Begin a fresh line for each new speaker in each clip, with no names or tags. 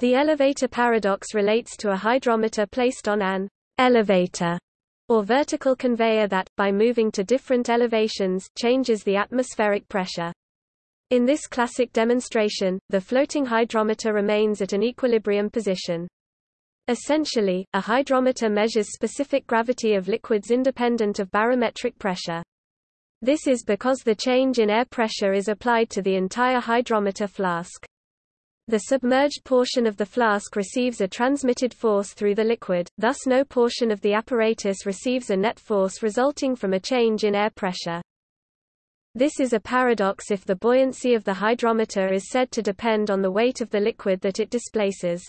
The elevator paradox relates to a hydrometer placed on an elevator or vertical conveyor that, by moving to different elevations, changes the atmospheric pressure. In this classic demonstration, the floating hydrometer remains at an equilibrium position. Essentially, a hydrometer measures specific gravity of liquids independent of barometric pressure. This is because the change in air pressure is applied to the entire hydrometer flask. The submerged portion of the flask receives a transmitted force through the liquid, thus no portion of the apparatus receives a net force resulting from a change in air pressure. This is a paradox if the buoyancy of the hydrometer is said to depend on the weight of the liquid that it displaces.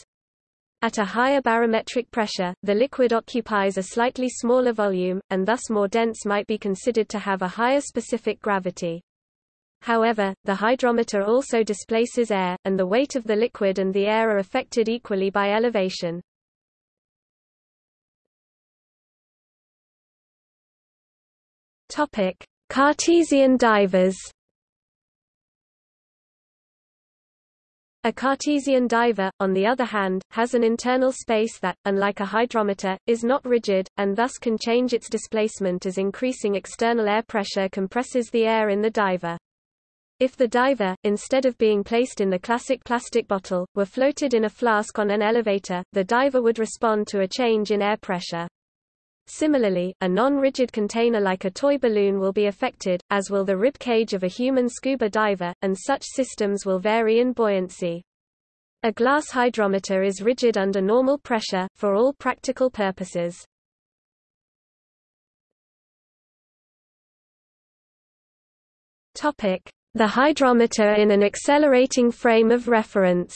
At a higher barometric pressure, the liquid occupies a slightly smaller volume, and thus more dense might be considered to have a higher specific gravity. However, the hydrometer also displaces air, and the weight of the liquid and the air are affected equally by elevation. Topic: Cartesian divers. A Cartesian diver, on the other hand, has an internal space that, unlike a hydrometer, is not rigid, and thus can change its displacement as increasing external air pressure compresses the air in the diver. If the diver, instead of being placed in the classic plastic bottle, were floated in a flask on an elevator, the diver would respond to a change in air pressure. Similarly, a non-rigid container like a toy balloon will be affected, as will the rib cage of a human scuba diver, and such systems will vary in buoyancy. A glass hydrometer is rigid under normal pressure, for all practical purposes. Topic. The hydrometer in an accelerating frame of reference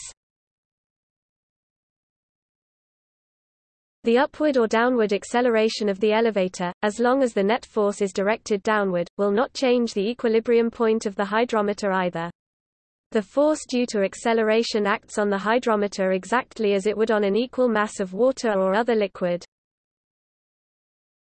The upward or downward acceleration of the elevator, as long as the net force is directed downward, will not change the equilibrium point of the hydrometer either. The force due to acceleration acts on the hydrometer exactly as it would on an equal mass of water or other liquid.